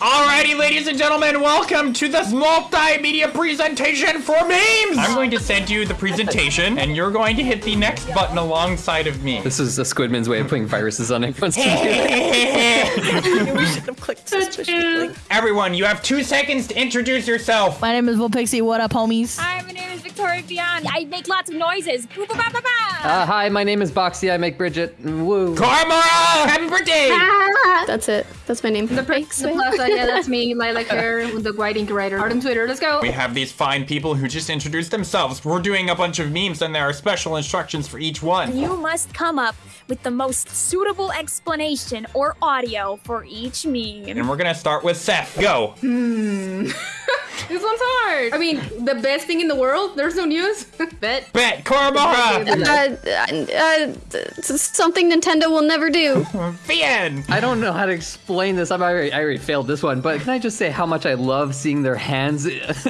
Alrighty, ladies and gentlemen, welcome to this multimedia presentation for memes! I'm going to send you the presentation, and you're going to hit the next button alongside of me. This is a Squidman's way of putting viruses on everyone's computer. we should have clicked suspiciously. Everyone, you have two seconds to introduce yourself. My name is Will Pixie. What up, homies? Hi, my name is I make lots of noises. Uh, hi, my name is Boxy. I make Bridget. Woo. Karmara! Happy birthday! Ah. That's it. That's my name. The Pix, the Plaza, yeah, that's me, Lilac hair uh, the white ink writer. Art on Twitter, let's go. We have these fine people who just introduced themselves. We're doing a bunch of memes, and there are special instructions for each one. You must come up with the most suitable explanation or audio for each meme. And we're gonna start with Seth. Go. Hmm. This one's hard. I mean, the best thing in the world? There's no news? Bet. Bet. Karmara! Uh, uh, uh, something Nintendo will never do. Bien! I don't know how to explain this. I'm already, I already failed this one, but can I just say how much I love seeing their hands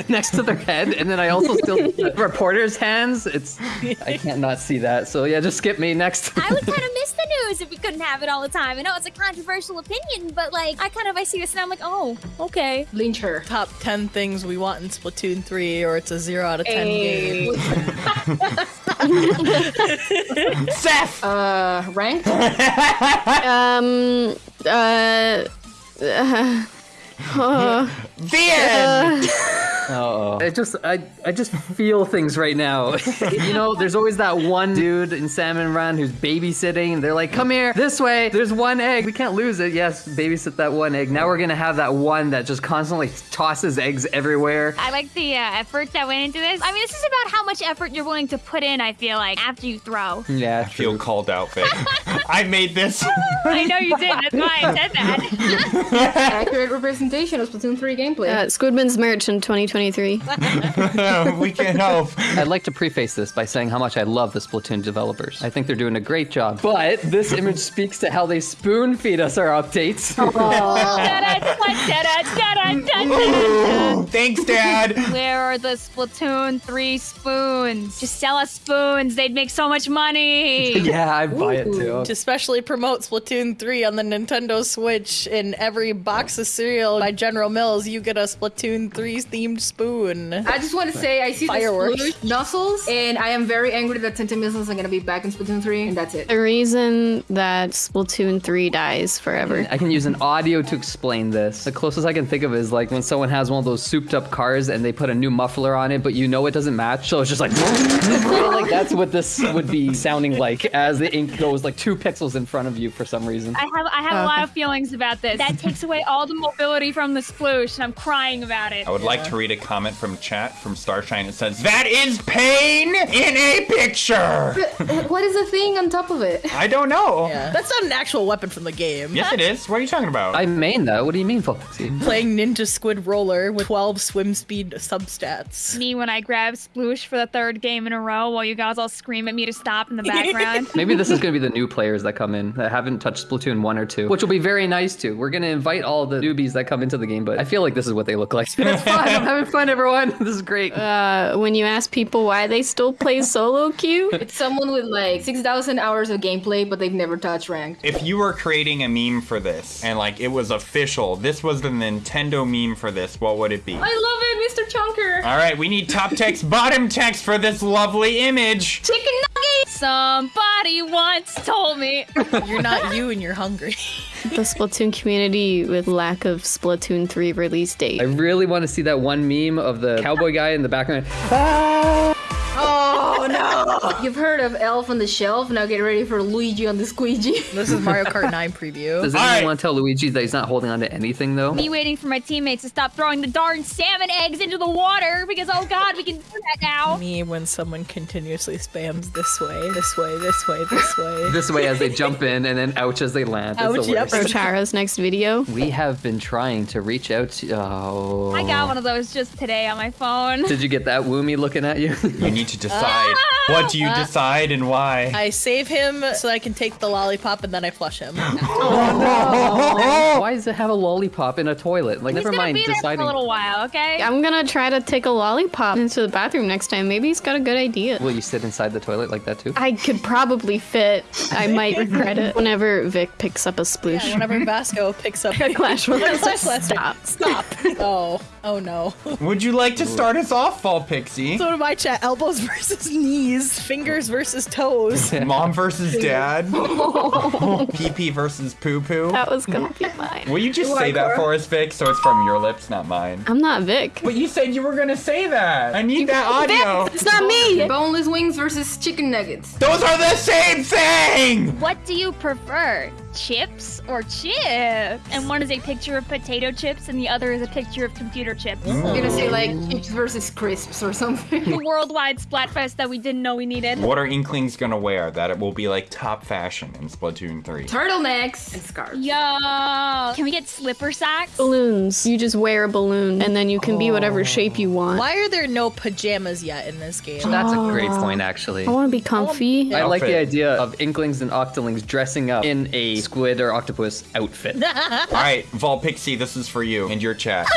next to their head, and then I also still see the reporters' hands. It's I can't not see that. So yeah, just skip me next. I would kind of miss the news if we couldn't have it all the time. I know it's a controversial opinion, but like, I kind of I see this and I'm like, oh, okay. Lynch her. Top 10 things we want in Splatoon 3, or it's a 0 out of 10 game. Seth! Uh, ranked? Um. Uh. uh, uh, The end! Oh, I just I I just feel things right now. you know, there's always that one dude in Salmon Run who's babysitting. They're like, "Come here, this way. There's one egg. We can't lose it." Yes, babysit that one egg. Now we're gonna have that one that just constantly tosses eggs everywhere. I like the uh, effort that went into this. I mean, this is about how much effort you're willing to put in, I feel like, after you throw. Yeah, I feel called out, Vic. I made this. I know you did. That's why I said that. Accurate representation of Splatoon 3 gameplay. uh, Squidman's merch in 2023. we can't help. I'd like to preface this by saying how much I love the Splatoon developers. I think they're doing a great job. But this image speaks to how they spoon feed us our updates. Thanks, Dad. Where are the Splatoon 3 spoons? Just sell us spoons. They'd make so much money. yeah, I'd buy it too. To especially promote Splatoon 3 on the Nintendo Switch, in every box of cereal by General Mills, you get a Splatoon 3 themed spoon. I just want to say I see Fireworks. the sploosh nozzles, and I am very angry that Tenta Missiles are gonna be back in Splatoon 3, and that's it. The reason that Splatoon 3 dies forever. I can use an audio to explain this. The closest I can think of is like when someone has one of those souped up cars and they put a new muffler on it, but you know it doesn't match, so it's just like, like that's what this would be sounding like as the ink goes like two pixels in front of you for some reason. I have I have a oh, lot of feelings about this. That takes away all the mobility from the sploosh, and I'm crying about it. I would like to read a comment from chat from Starshine. It says, That is pain in a picture. But uh, what is the thing on top of it? I don't know. Yeah. That's not an actual weapon from the game. Yes, it is. What are you talking about? I main that. What do you mean, Foxy? Playing Ninja Squid Roller with 12 swim speed substats. Me when I grab sploosh for the third game in a row while you guys all scream at me to stop in the background. Maybe this is going to be the new players that come in that haven't touched Splatoon 1 or 2, which will be very nice too. We're going to invite all the newbies that come into the game, but I feel like this is what they look like. it's fun. I'm having fun, everyone. This is great. Uh, when you ask people why they still play solo queue, It's someone with like 6,000 hours of gameplay, but they've never touched ranked. if you were creating a meme for this and like it was official, this was the Nintendo meme for this, what would it be? I love it, Mr. Chunker! All right, we need top text, bottom text for this lovely image. Chicken nugget! Somebody once told me. You're not you and you're hungry. The Splatoon community with lack of Splatoon 3 release date. I really want to see that one meme of the cowboy guy in the background. Oh no! You've heard of Elf on the Shelf, now get ready for Luigi on the squeegee. This is Mario Kart 9 preview. Does anyone right. want to tell Luigi that he's not holding on to anything though? Me waiting for my teammates to stop throwing the darn salmon eggs into the water because oh god, we can do that now. Me when someone continuously spams this way, this way, this way, this way. This way as they jump in and then ouch as they land. It's Ouch, the yep. worst. Chara's next video. We have been trying to reach out to. Oh. I got one of those just today on my phone. Did you get that Woomy looking at you? You need to decide What do you decide and why? I save him so I can take the lollipop and then I flush him. oh, no. Why does it have a lollipop in a toilet? Like, He's never mind be there for deciding. a little while, okay? I'm gonna try to take a lollipop into the bathroom next time. Maybe he's got a good idea. Will you sit inside the toilet like that too? I could probably fit. I might regret it. Whenever Vic picks up a sploosh. Whenever Vasco picks up a Royale Clash says Royale. stop. Stop. Oh, oh no. Would you like to start us off, Fall Pixie? So to my chat, elbows versus knees, fingers versus toes. Mom versus dad? Pee pee versus poo poo? That was gonna be mine. Will you just say that for us, Vic, so it's from your lips, not mine? I'm not Vic. But you said you were gonna say that. I need that audio. It's not me. Boneless wings versus chicken nuggets. Those are the same thing! What do you prefer? Chips or chips? And one is a picture of potato chips and the other is a picture of computer chips. I'm gonna say like chips versus crisps or something. The worldwide Splatfest that we didn't know we needed. What are Inklings gonna wear that it will be like top fashion in Splatoon 3? Turtlenecks and scarves. Yo, can we get slipper socks? Balloons. You just wear a balloon and then you can be whatever oh. shape you want. Why are there no pajamas yet in this game? That's a great oh. point, actually. I want to be comfy. I like the idea of Inklings and Octolings dressing up in a squid or octopus outfit. Alright, Vol Pixie, this is for you and your chat.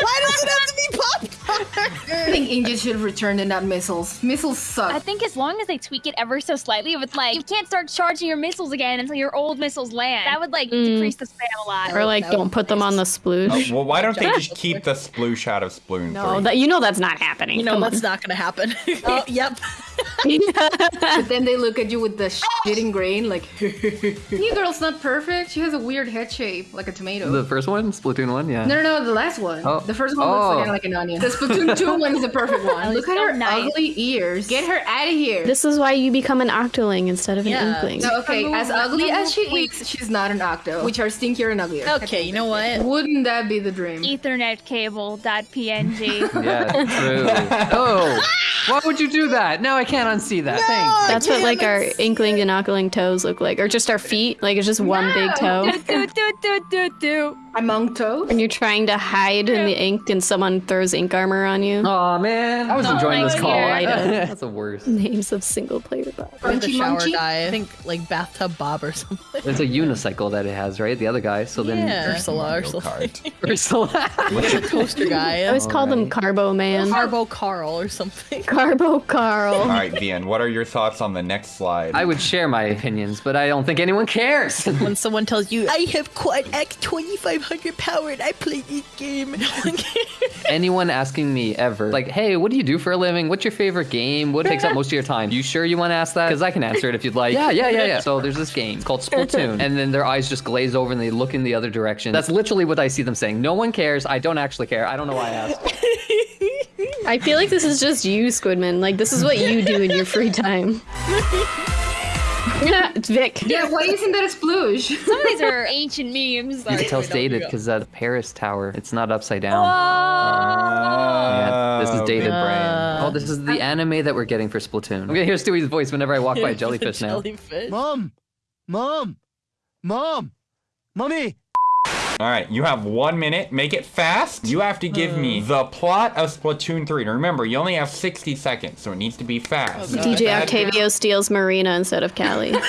Why does it have to be popcorn? I think India should have returned and not missiles. Missiles suck. I think as long as they tweak it ever so slightly, if it's like you can't start charging your missiles again until your old missiles land, that would like mm. decrease the spam a lot. Or like, don't put them on the sploosh. Oh, well, why don't they just keep the sploosh out of Splatoon 3? No, that you know that's not happening. You know Come that's not gonna happen. oh, yep. But then they look at you with the shitting grain, like, New girl's not perfect. She has a weird head shape, like a tomato. The first one, Splatoon 1, yeah. no, no, no, the last one. Oh. The first one looks Oh. like, like an onion. The Splatoon 2 one is the perfect one. Look at so her nice. ugly ears. Get her out of here. This is why you become an octoling instead of an inkling. No, okay, as ugly as she is, she's not an octo, which are stinkier and uglier. Okay, you know what? Wouldn't that be the dream? Ethernet cable dot PNG. Yeah, true. oh, why would you do that? Now I can't unsee that. Thanks. That's what like our inkling and octoling toes look like, or just our feet. Like it's just one big toe. do, do, do, do, do. Among toes? When you're trying to hide in the ink and someone throws ink armor on you. Oh man. I was enjoying this my call. God. That's the worst. Names of single player bots. Or the shower Munchy? guy. I think like bathtub Bob or something. It's a unicycle that it has, right? The other guy. So then Yeah, Ursula or Mario something. Kart. Ursula. the toaster guy. I always call them Carbo Man. Carbo Carl or something. Carbo Carl. Alright, Vian, what are your thoughts on the next slide? I would share my opinions, but I don't think anyone cares. when someone tells you, I have Quad X 2500 power and I play this game. anyone asking me ever, like, hey, what do you do for a living? What's your favorite game? What takes up most of your time? You sure you want to ask that? Because I can answer it if you'd like. Yeah, yeah, yeah, yeah. So there's this game. It's called Splatoon. And then their eyes just glaze over and they look in the other direction. That's literally what I see them saying. No one cares. I don't actually care. I don't know why I asked. I feel like this is just you, Squidman. Like this is what you do in your free time. it's Vic. Yeah, why isn't that a sploosh? Some of these are ancient memes. You can tell it's dated because uh, the Paris Tower, it's not upside down. Uh, Yeah, this is dated. Brain. Oh, this is the anime that we're getting for Splatoon. I'm gonna hear Stewie's voice whenever I walk by a jellyfish now. Jellyfish. Mom! Mom! Mom! Mommy! Alright, you have one minute. Make it fast. You have to give me the plot of Splatoon 3. Now remember, you only have 60 seconds, so it needs to be fast. DJ oh, Octavio steals Marina instead of Callie.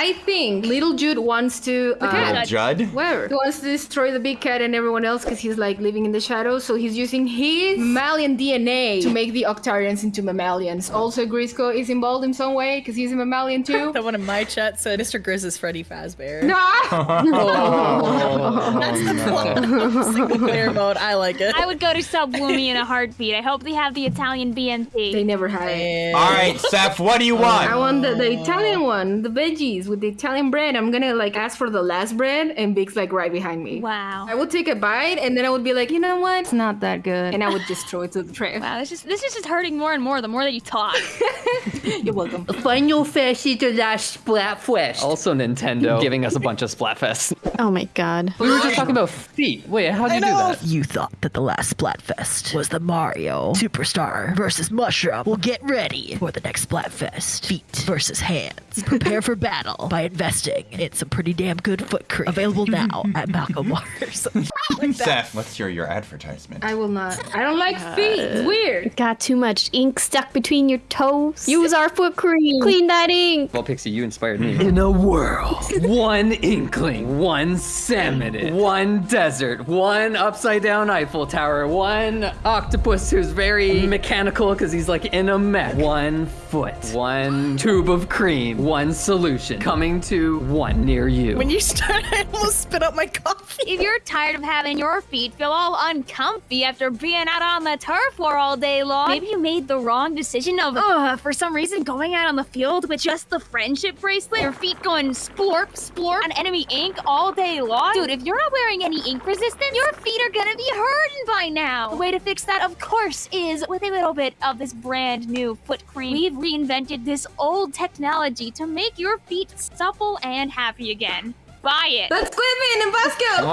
so I think little Jude wants to. Uh, Little Judd? Where? He wants to destroy the big cat and everyone else because he's like living in the shadows. So he's using his mammalian DNA to make the Octarians into mammalians. Also, Grizzco is involved in some way because he's a mammalian too. Someone in my chat said Mr. Grizz is Freddy Fazbear. no! That's Single player mode. I like it. I would go to Subwoomy in a heartbeat. I hope they have the Italian BMT. They never had it. Alright, Seth, what do you want? I want the, the Italian one, the veggies with the Italian bread. I'm gonna like ask for the last bread, and Big's like right behind me. Wow. I would take a bite, and then I would be like, you know what? It's not that good, and I would just throw it to the trash. Wow, this is this is just hurting more and more the more that you talk. You're welcome. Final Fest is the last Splatfest. Also Nintendo giving us a bunch of Splatfests. Oh my god. We were just talking about feet. Wait, how'd you do that? You thought that the last Splatfest was the Mario Superstar versus Mushroom. Well, get ready for the next Splatfest. Feet versus hands. Prepare for battle. Battle by investing in some pretty damn good foot cream. Available now at Malcolm Waters. Seth, what's your your advertisement? I will not. I don't like uh, feet. It's weird. Got too much ink stuck between your toes. Use our foot cream. Clean that ink. Well, Pixie, you inspired me. In a world, one inkling, one salmon, one desert, one upside down Eiffel Tower, one octopus who's very mechanical because he's like in a mech, one foot, one tube of cream, one solution coming to one near you. When you start, I almost spit out my coffee. If you're tired of having your feet feel all uncomfy after being out on the turf floor all day long, maybe you made the wrong decision of, ugh, for some reason going out on the field with just the friendship bracelet, your feet going splorp, splorp on enemy ink all day long. Dude, if you're not wearing any ink resistance, your feet are gonna be hurting by now. The way to fix that, of course, is with a little bit of this brand new foot cream. We've reinvented this old technology to make your feet supple and happy again. Buy it. That's Squidman and Vasco.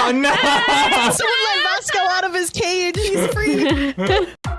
Oh no! Someone let Vasco out of his cage. He's free.